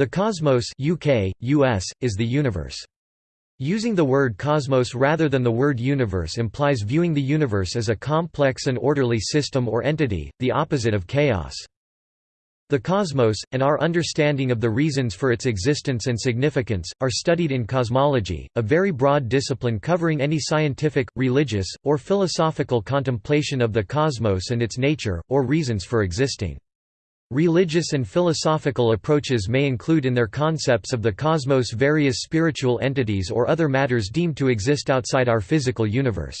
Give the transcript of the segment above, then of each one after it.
The cosmos UK, US, is the universe. Using the word cosmos rather than the word universe implies viewing the universe as a complex and orderly system or entity, the opposite of chaos. The cosmos, and our understanding of the reasons for its existence and significance, are studied in cosmology, a very broad discipline covering any scientific, religious, or philosophical contemplation of the cosmos and its nature, or reasons for existing. Religious and philosophical approaches may include in their concepts of the cosmos various spiritual entities or other matters deemed to exist outside our physical universe.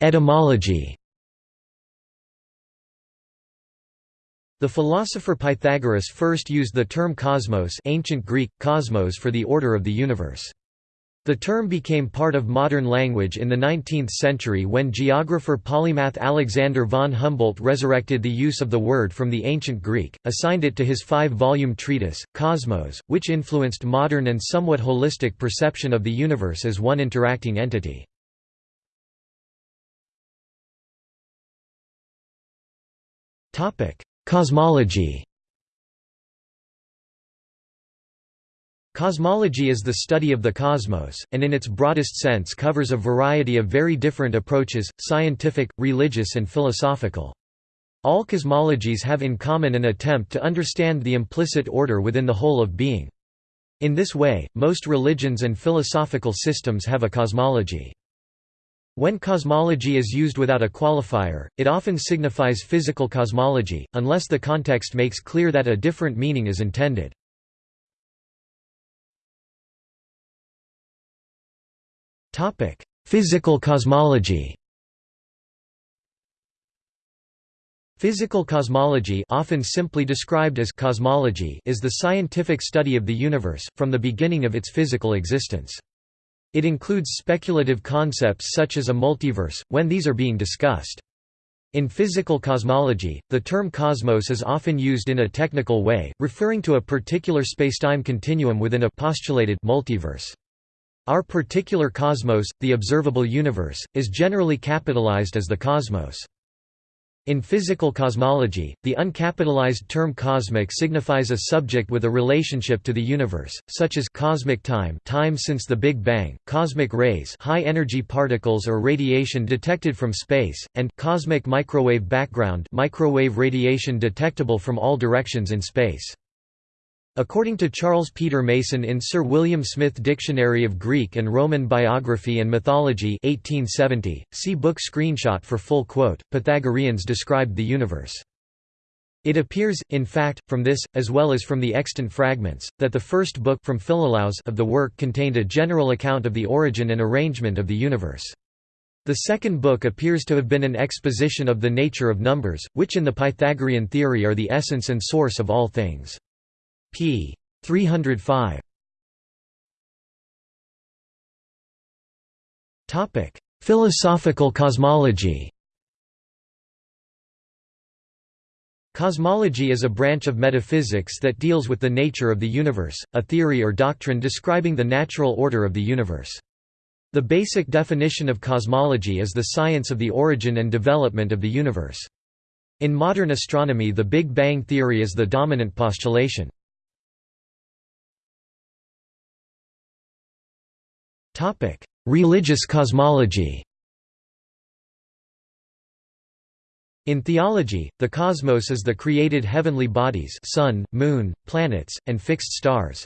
Etymology The philosopher Pythagoras first used the term cosmos ancient Greek, cosmos for the order of the universe. The term became part of modern language in the 19th century when geographer polymath Alexander von Humboldt resurrected the use of the word from the ancient Greek, assigned it to his five-volume treatise, Cosmos, which influenced modern and somewhat holistic perception of the universe as one interacting entity. Cosmology Cosmology is the study of the cosmos, and in its broadest sense covers a variety of very different approaches, scientific, religious and philosophical. All cosmologies have in common an attempt to understand the implicit order within the whole of being. In this way, most religions and philosophical systems have a cosmology. When cosmology is used without a qualifier, it often signifies physical cosmology, unless the context makes clear that a different meaning is intended. Topic: Physical cosmology. Physical cosmology, often simply described as cosmology, is the scientific study of the universe from the beginning of its physical existence. It includes speculative concepts such as a multiverse when these are being discussed. In physical cosmology, the term cosmos is often used in a technical way, referring to a particular spacetime continuum within a postulated multiverse. Our particular cosmos, the observable universe, is generally capitalized as the cosmos. In physical cosmology, the uncapitalized term cosmic signifies a subject with a relationship to the universe, such as cosmic time, time since the Big Bang, cosmic rays, high-energy particles or radiation detected from space, and cosmic microwave background, microwave radiation detectable from all directions in space. According to Charles Peter Mason in Sir William Smith Dictionary of Greek and Roman Biography and Mythology 1870, see book screenshot for full quote, Pythagoreans described the universe. It appears, in fact, from this, as well as from the extant fragments, that the first book from Philolaus of the work contained a general account of the origin and arrangement of the universe. The second book appears to have been an exposition of the nature of numbers, which in the Pythagorean theory are the essence and source of all things p. 305. Topic: Philosophical cosmology. Cosmology is a branch of metaphysics that deals with the nature of the universe, a theory or doctrine describing the natural order of the universe. The basic definition of cosmology is the science of the origin and development of the universe. In modern astronomy the Big Bang theory is the dominant postulation. Topic: Religious cosmology. In theology, the cosmos is the created heavenly bodies sun, moon, planets, and fixed stars.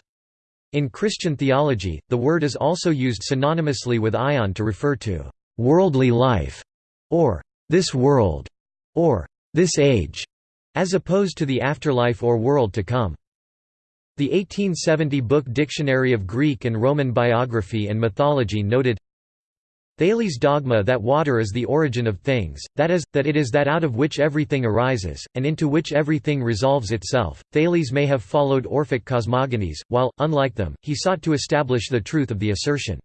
In Christian theology, the word is also used synonymously with aion to refer to «worldly life» or «this world» or «this age», as opposed to the afterlife or world to come. The 1870 book Dictionary of Greek and Roman Biography and Mythology noted, Thales' dogma that water is the origin of things, that is, that it is that out of which everything arises, and into which everything resolves itself. Thales may have followed Orphic cosmogonies, while, unlike them, he sought to establish the truth of the assertion.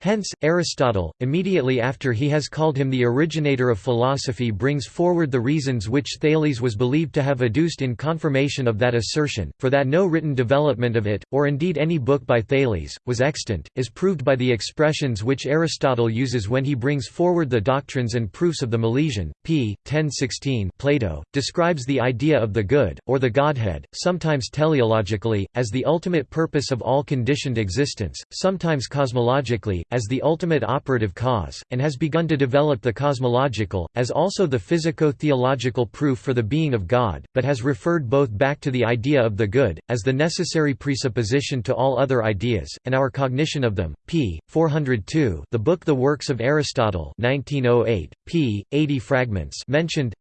Hence, Aristotle, immediately after he has called him the originator of philosophy brings forward the reasons which Thales was believed to have adduced in confirmation of that assertion, for that no written development of it, or indeed any book by Thales, was extant, is proved by the expressions which Aristotle uses when he brings forward the doctrines and proofs of the Milesian. p. 1016 Plato, describes the idea of the good, or the Godhead, sometimes teleologically, as the ultimate purpose of all conditioned existence, sometimes cosmologically, as the ultimate operative cause, and has begun to develop the cosmological, as also the physico-theological proof for the being of God, but has referred both back to the idea of the good, as the necessary presupposition to all other ideas, and our cognition of them. p. 402 the book The Works of Aristotle 1908, p. 80 fragments mentioned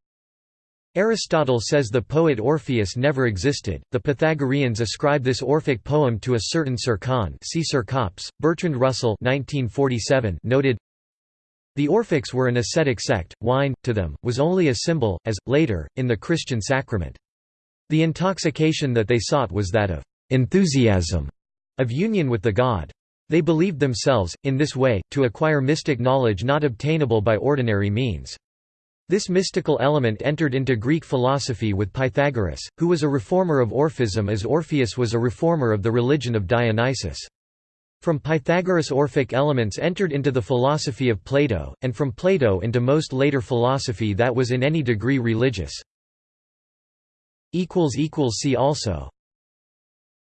Aristotle says the poet Orpheus never existed. The Pythagoreans ascribe this Orphic poem to a certain Cercon. See. Bertrand Russell (1947) noted. The Orphics were an ascetic sect. Wine, to them, was only a symbol, as, later, in the Christian sacrament. The intoxication that they sought was that of enthusiasm, of union with the god. They believed themselves, in this way, to acquire mystic knowledge not obtainable by ordinary means. This mystical element entered into Greek philosophy with Pythagoras, who was a reformer of Orphism as Orpheus was a reformer of the religion of Dionysus. From Pythagoras Orphic elements entered into the philosophy of Plato, and from Plato into most later philosophy that was in any degree religious. See also